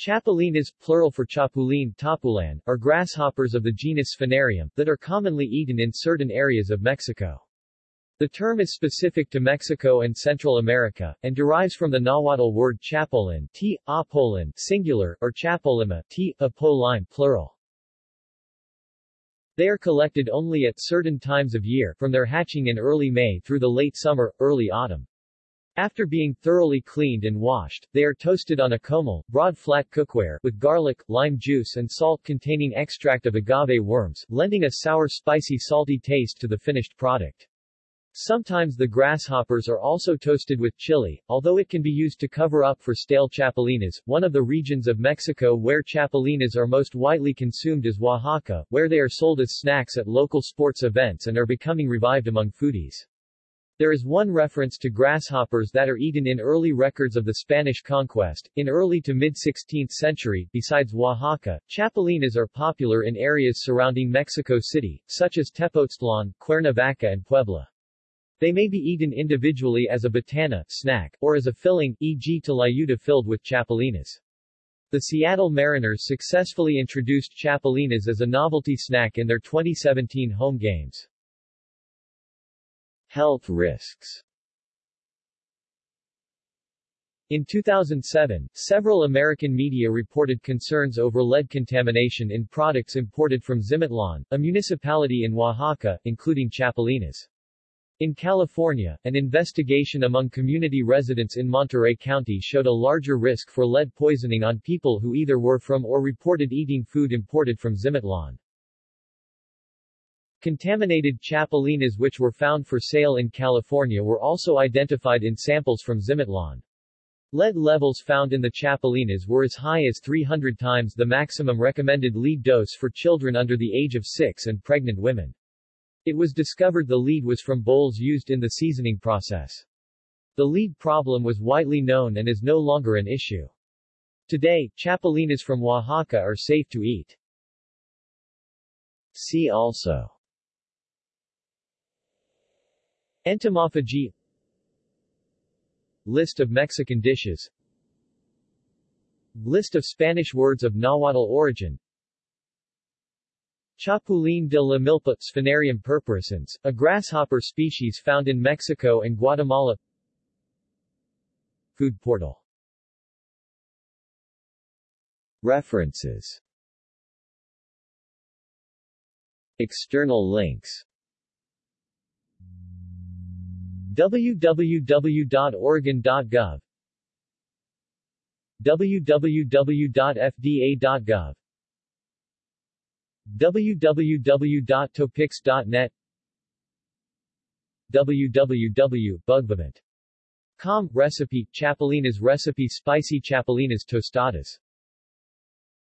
Chapulines, plural for chapulin, tapulan, are grasshoppers of the genus Sphenarium, that are commonly eaten in certain areas of Mexico. The term is specific to Mexico and Central America, and derives from the Nahuatl word chapulin, t, apolin, singular, or chapulima t, apolime, plural. They are collected only at certain times of year, from their hatching in early May through the late summer, early autumn. After being thoroughly cleaned and washed, they are toasted on a comal, broad flat cookware, with garlic, lime juice and salt containing extract of agave worms, lending a sour spicy salty taste to the finished product. Sometimes the grasshoppers are also toasted with chili, although it can be used to cover up for stale chapulines. One of the regions of Mexico where chapulines are most widely consumed is Oaxaca, where they are sold as snacks at local sports events and are becoming revived among foodies. There is one reference to grasshoppers that are eaten in early records of the Spanish conquest. In early to mid-16th century, besides Oaxaca, chapulines are popular in areas surrounding Mexico City, such as Tepoztlan, Cuernavaca and Puebla. They may be eaten individually as a botana snack, or as a filling, e.g. tlayuda filled with chapulines. The Seattle Mariners successfully introduced chapulines as a novelty snack in their 2017 home games. Health risks In 2007, several American media reported concerns over lead contamination in products imported from Zimatlán, a municipality in Oaxaca, including chapulines. In California, an investigation among community residents in Monterey County showed a larger risk for lead poisoning on people who either were from or reported eating food imported from Zimatlán. Contaminated chapulines which were found for sale in California were also identified in samples from Zimatlán. Lead levels found in the chapulines were as high as 300 times the maximum recommended lead dose for children under the age of 6 and pregnant women. It was discovered the lead was from bowls used in the seasoning process. The lead problem was widely known and is no longer an issue. Today, chapulines from Oaxaca are safe to eat. See also Entomophagy. List of Mexican dishes. List of Spanish words of Nahuatl origin. Chapulín de la Milpa Sphenarium purpurascens, a grasshopper species found in Mexico and Guatemala. Food portal. References. External links www.oregon.gov www.fda.gov www.topix.net www.bugbevent.com Recipe, Chapulines recipe. Spicy chapulines tostadas